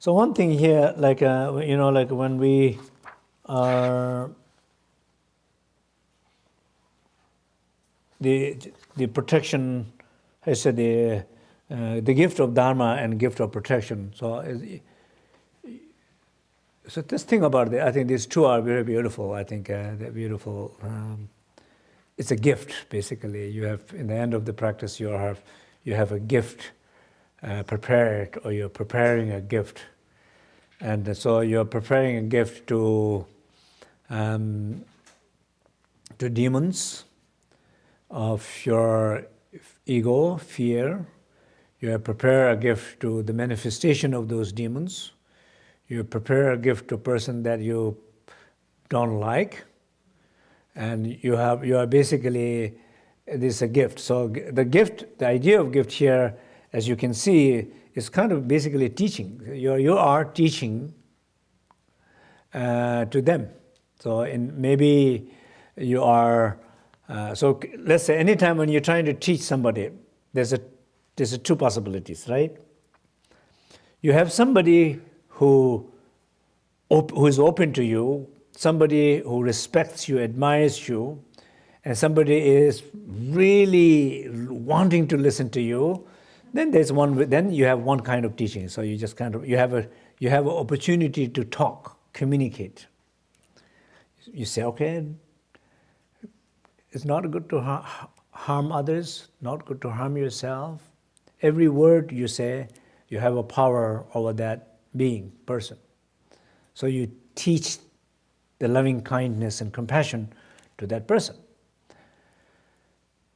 So one thing here, like, uh, you know, like when we are, the, the protection, I said the, uh, the gift of Dharma and gift of protection. So, so this thing about it, I think these two are very beautiful. I think uh, they're beautiful. Um, it's a gift, basically. You have, in the end of the practice, you have, you have a gift uh, prepared or you're preparing a gift. And so you're preparing a gift to, um, to demons of your ego, fear. You prepare a gift to the manifestation of those demons. You prepare a gift to a person that you don't like. And you, have, you are basically, this is a gift. So the gift, the idea of gift here as you can see, is kind of basically teaching. You, you are teaching uh, to them. So in, maybe you are, uh, so let's say anytime when you're trying to teach somebody, there's a, there's a two possibilities, right? You have somebody who, who is open to you, somebody who respects you, admires you, and somebody is really wanting to listen to you, then there's one. Then you have one kind of teaching. So you just kind of you have a you have an opportunity to talk, communicate. You say, okay, it's not good to ha harm others, not good to harm yourself. Every word you say, you have a power over that being, person. So you teach the loving kindness and compassion to that person.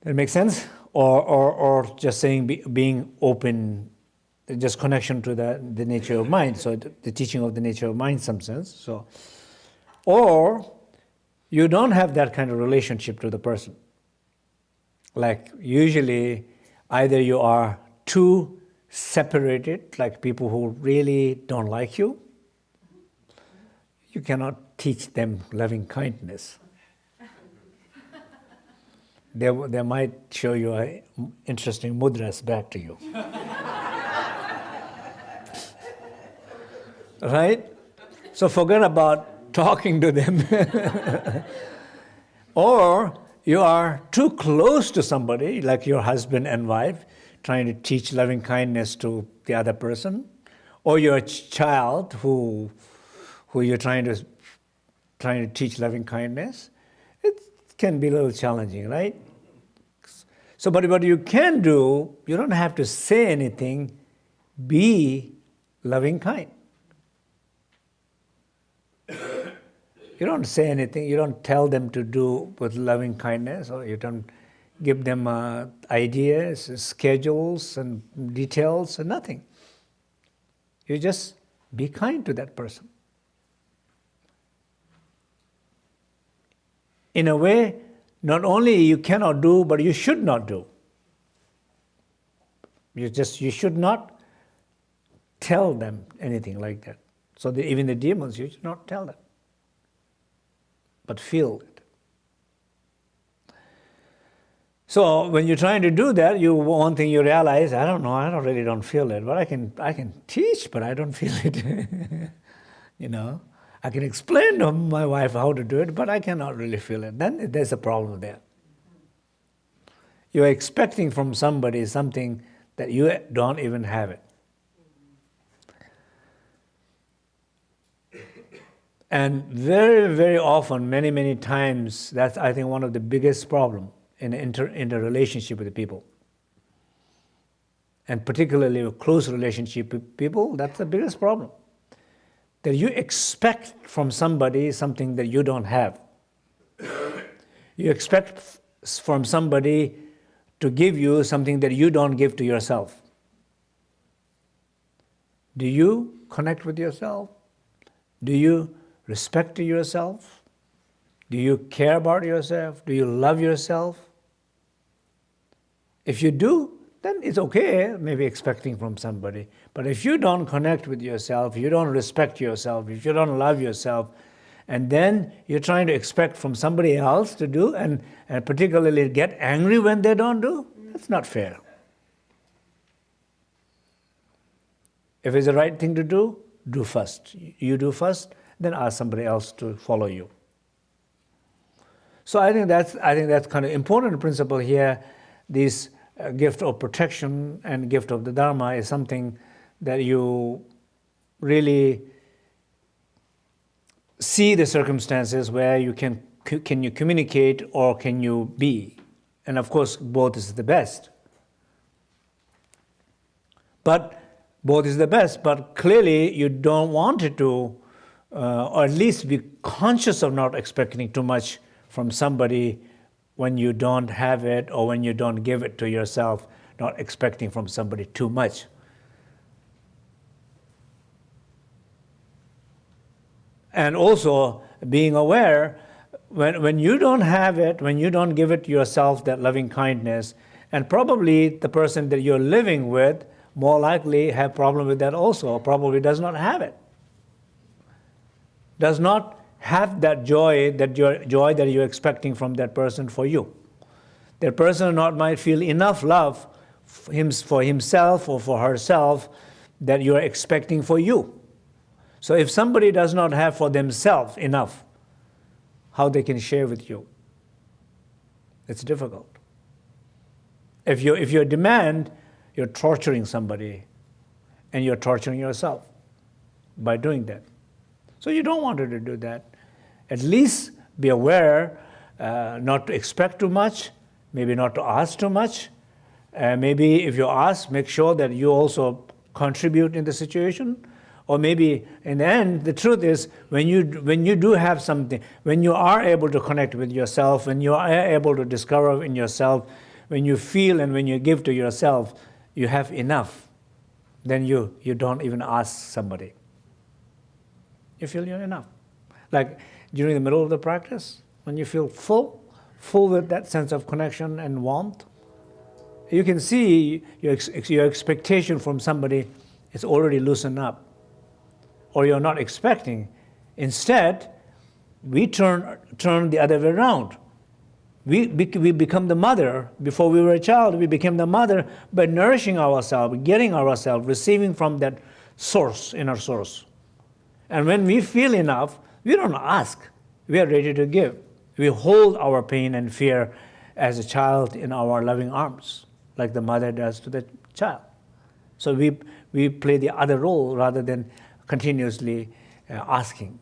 That makes sense? Or, or, or just saying be, being open, just connection to the, the nature of mind, so the, the teaching of the nature of mind, some sense. So, or you don't have that kind of relationship to the person. Like usually, either you are too separated, like people who really don't like you, you cannot teach them loving kindness they, they might show you a interesting mudras back to you. right? So forget about talking to them. or you are too close to somebody, like your husband and wife, trying to teach loving kindness to the other person, or your child who, who you're trying to, trying to teach loving kindness. Can be a little challenging, right? So, but what you can do, you don't have to say anything, be loving kind. You don't say anything, you don't tell them to do with loving kindness, or you don't give them uh, ideas, schedules, and details, and nothing. You just be kind to that person. In a way, not only you cannot do, but you should not do. You just, you should not tell them anything like that. So the, even the demons, you should not tell them, but feel it. So when you're trying to do that, you one thing you realize, I don't know, I don't really don't feel it, but I can I can teach, but I don't feel it. you know. I can explain to my wife how to do it, but I cannot really feel it. Then there's a problem there. You're expecting from somebody something that you don't even have it. And very, very often, many, many times, that's, I think, one of the biggest problem in inter, in the relationship with the people. And particularly a close relationship with people, that's the biggest problem that you expect from somebody something that you don't have. You expect from somebody to give you something that you don't give to yourself. Do you connect with yourself? Do you respect yourself? Do you care about yourself? Do you love yourself? If you do, then it's okay, maybe expecting from somebody. But if you don't connect with yourself, you don't respect yourself, if you don't love yourself, and then you're trying to expect from somebody else to do, and, and particularly get angry when they don't do, that's not fair. If it's the right thing to do, do first. You do first, then ask somebody else to follow you. So I think that's I think that's kind of important principle here. This uh, gift of protection and gift of the Dharma is something that you really see the circumstances where you can can you communicate or can you be, and of course both is the best. But both is the best. But clearly you don't want it to, uh, or at least be conscious of not expecting too much from somebody when you don't have it or when you don't give it to yourself, not expecting from somebody too much. And also being aware when, when you don't have it, when you don't give it to yourself, that loving kindness, and probably the person that you're living with more likely have problem with that also, or probably does not have it. Does not have that joy, that your joy that you're expecting from that person for you. That person or not might feel enough love for himself or for herself that you're expecting for you. So if somebody does not have for themselves enough, how they can share with you? It's difficult. If you if your demand, you're torturing somebody, and you're torturing yourself by doing that. So you don't want her to do that at least be aware uh, not to expect too much, maybe not to ask too much. Uh, maybe if you ask, make sure that you also contribute in the situation. Or maybe in the end, the truth is when you, when you do have something, when you are able to connect with yourself, when you are able to discover in yourself, when you feel and when you give to yourself, you have enough, then you, you don't even ask somebody. You feel you're enough. Like during the middle of the practice, when you feel full, full with that sense of connection and warmth, you can see your, ex your expectation from somebody is already loosened up, or you're not expecting. Instead, we turn, turn the other way around. We, we become the mother. Before we were a child, we became the mother by nourishing ourselves, getting ourselves, receiving from that source, inner source. And when we feel enough, we don't ask, we are ready to give. We hold our pain and fear as a child in our loving arms, like the mother does to the child. So we, we play the other role rather than continuously uh, asking.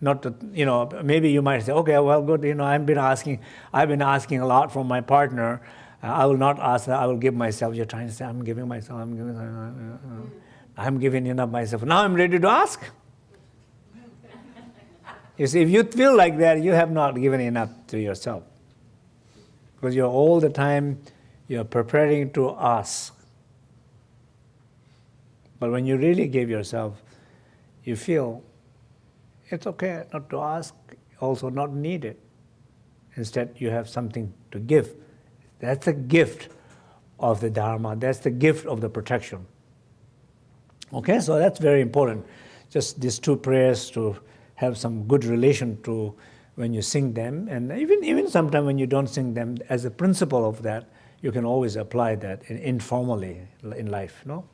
Not to, you know, maybe you might say, okay, well, good, you know, I've been asking, I've been asking a lot from my partner. Uh, I will not ask I will give myself. You're trying to say, I'm giving myself, I'm giving, uh I'm giving enough myself. Now I'm ready to ask. You see, if you feel like that, you have not given enough to yourself. Because you're all the time, you're preparing to ask. But when you really give yourself, you feel it's okay not to ask, also not need it. Instead, you have something to give. That's the gift of the Dharma. That's the gift of the protection. Okay, so that's very important. Just these two prayers to have some good relation to when you sing them. And even, even sometimes when you don't sing them, as a principle of that, you can always apply that informally in life, no?